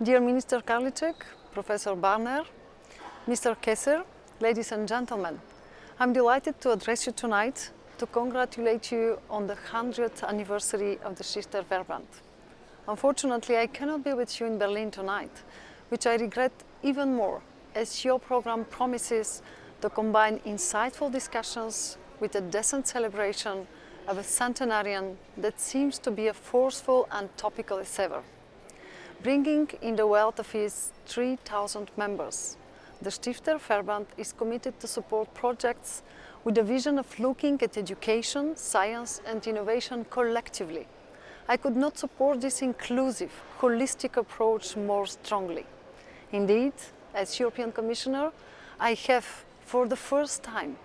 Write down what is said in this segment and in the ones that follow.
Dear Minister Karliczek, Professor Barner, Mr. Kesser, ladies and gentlemen, I'm delighted to address you tonight to congratulate you on the 100th anniversary of the Stifterverband. Unfortunately, I cannot be with you in Berlin tonight, which I regret even more, as your program promises to combine insightful discussions with a decent celebration of a centenarian that seems to be as forceful and topical as ever. Bringing in the wealth of his 3,000 members, the Stifterverband is committed to support projects with the vision of looking at education, science and innovation collectively. I could not support this inclusive, holistic approach more strongly. Indeed, as European Commissioner, I have, for the first time,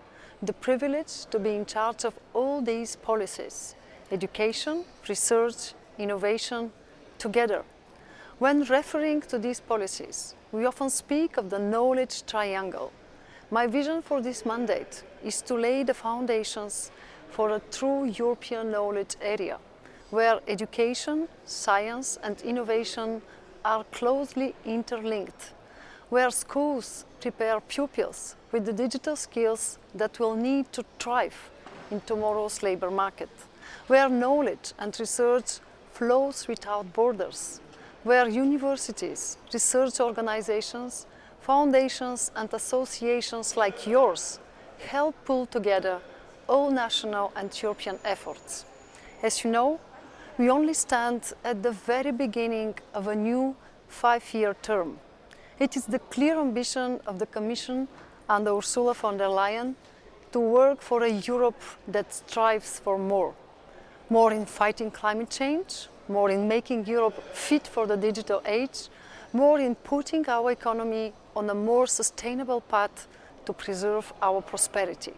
the privilege to be in charge of all these policies, education, research, innovation, together. When referring to these policies, we often speak of the knowledge triangle. My vision for this mandate is to lay the foundations for a true European knowledge area, where education, science and innovation are closely interlinked, where schools prepare pupils with the digital skills that will need to thrive in tomorrow's labour market, where knowledge and research flows without borders, where universities, research organizations, foundations and associations like yours help pull together all national and European efforts. As you know, we only stand at the very beginning of a new five-year term. It is the clear ambition of the Commission under Ursula von der Leyen to work for a Europe that strives for more. More in fighting climate change, more in making Europe fit for the digital age, more in putting our economy on a more sustainable path to preserve our prosperity.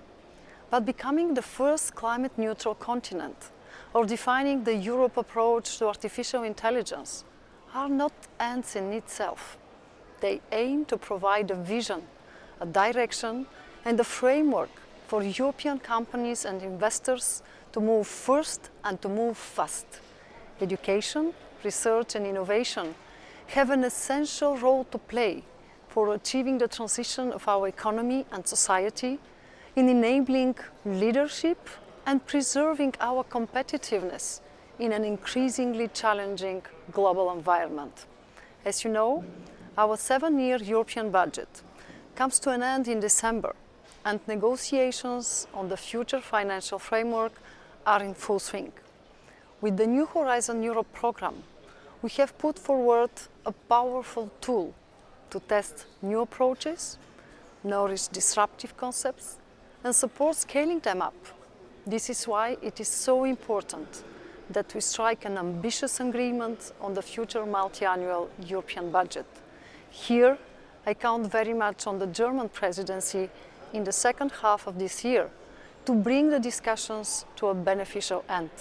But becoming the first climate neutral continent or defining the Europe approach to artificial intelligence are not ends in itself. They aim to provide a vision, a direction and a framework for European companies and investors to move first and to move fast. Education, research and innovation have an essential role to play for achieving the transition of our economy and society in enabling leadership and preserving our competitiveness in an increasingly challenging global environment. As you know, our seven-year European budget comes to an end in December and negotiations on the future financial framework are in full swing. With the new Horizon Europe program, we have put forward a powerful tool to test new approaches, nourish disruptive concepts and support scaling them up. This is why it is so important that we strike an ambitious agreement on the future multi-annual European budget. Here, I count very much on the German presidency in the second half of this year to bring the discussions to a beneficial end.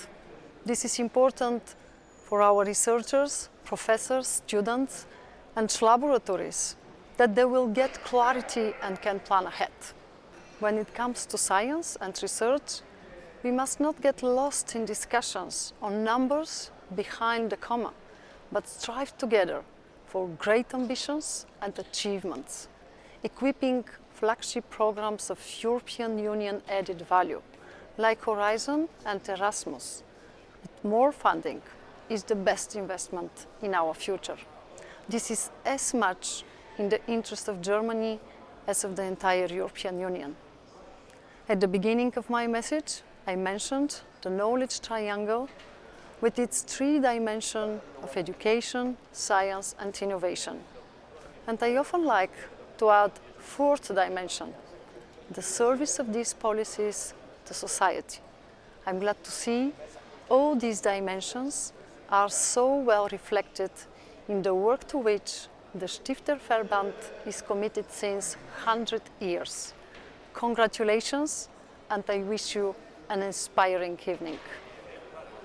This is important for our researchers, professors, students and laboratories that they will get clarity and can plan ahead. When it comes to science and research, we must not get lost in discussions on numbers behind the comma, but strive together for great ambitions and achievements, equipping flagship programs of European Union added value, like Horizon and Erasmus, more funding is the best investment in our future. This is as much in the interest of Germany as of the entire European Union. At the beginning of my message, I mentioned the knowledge triangle with its three dimensions of education, science and innovation. And I often like to add fourth dimension, the service of these policies to society. I'm glad to see all these dimensions are so well reflected in the work to which the Stifter Verband is committed since 100 years. Congratulations and I wish you an inspiring evening.